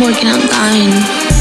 I'm working on dying.